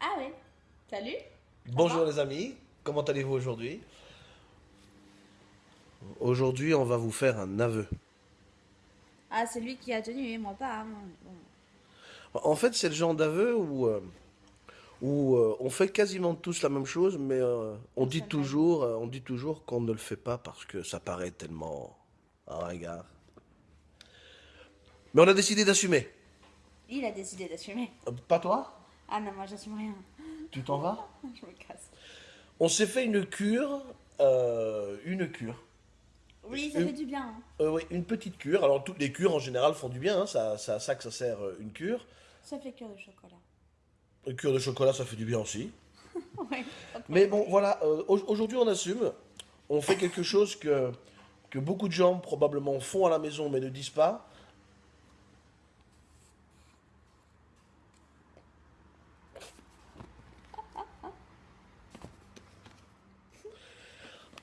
Ah ouais. Salut. Bonjour les amis, comment allez-vous aujourd'hui? Aujourd'hui, on va vous faire un aveu. Ah, c'est lui qui a tenu, et moi pas. hein. Bon. En fait, c'est le genre d'aveu où, euh, où euh, on fait quasiment tous la même chose, mais euh, on, dit toujours, on dit toujours qu'on ne le fait pas parce que ça paraît tellement ringard. Mais on a décidé d'assumer. Il a décidé d'assumer. Pas toi? Ah non, moi j'assume rien. Tu t'en vas Je me casse. On s'est fait une cure, euh, une cure. Oui, ça Euh, fait du bien. hein. Euh, oui, une petite cure. Alors, toutes les cures en général font du bien, hein, ça- c'est à ça que ça sert une cure. Ça fait cœur de chocolat. Une cure de chocolat, ça fait du bien aussi. ouais. Mais bon, voilà, euh, au- aujourd'hui on assume. On fait quelque chose que, que beaucoup de gens probablement font à la maison mais ne disent pas.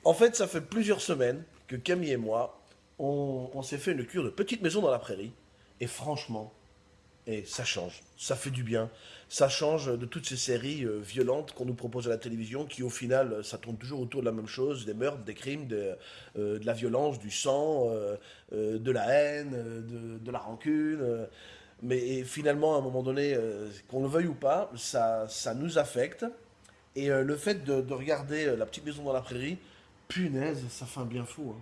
En fait, ça fait plusieurs semaines que Camille et moi, on, s'est fait une cure de petite maison dans la prairie. Et franchement, et ça change, ça fait du bien. Ça change de toutes ces séries euh, violentes qu'on nous propose à la télévision, qui au final, euh, ça tourne toujours autour de la même chose, des meurtres, des crimes, de, euh, la violence, du sang, de la haine, de, la rancune. mais finalement, à un moment donné, qu'on le veuille ou pas, ça, ça nous affecte. Et le fait de, de regarder La Petite Maison dans la Prairie, punaise, ça fait un bien fou. hein.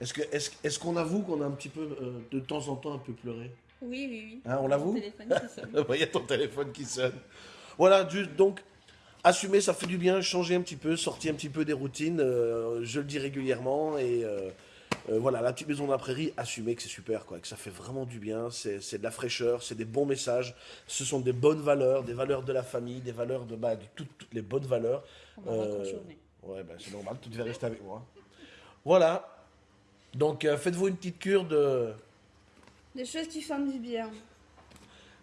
Est-ce qu'on avoue qu'on a un petit peu, euh, de temps en temps, un peu pleuré? Oui, oui, oui. Hein, on l'avoue? Il y a ton téléphone qui sonne. Voilà, juste donc, assumer, ça fait du bien, changer un petit peu, sortir un petit peu des routines, euh, je le dis régulièrement, et euh, voilà, la petite maison de la prairie, assumer que c'est super, quoi, que ça fait vraiment du bien, c'est de la fraîcheur, c'est des bons messages, ce sont des bonnes valeurs, des valeurs de la famille, des valeurs de, bah, de toutes, toutes les bonnes valeurs. On va. Ouais, bah, c'est normal, tu devais rester avec moi. Voilà, donc euh, faites-vous une petite cure de... Des choses qui font du bien.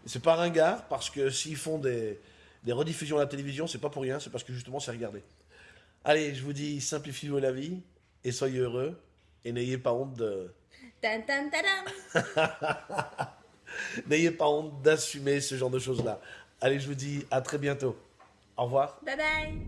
C'est pas ringard parce que s'ils font des, des rediffusions à la télévision, c'est pas pour rien, c'est parce que justement c'est regardé. Allez, je vous dis, simplifiez-vous la vie et soyez heureux et n'ayez pas honte de, n'ayez pas honte d'assumer ce genre de choses-là. Allez, je vous dis à très bientôt. Au revoir. Bye bye.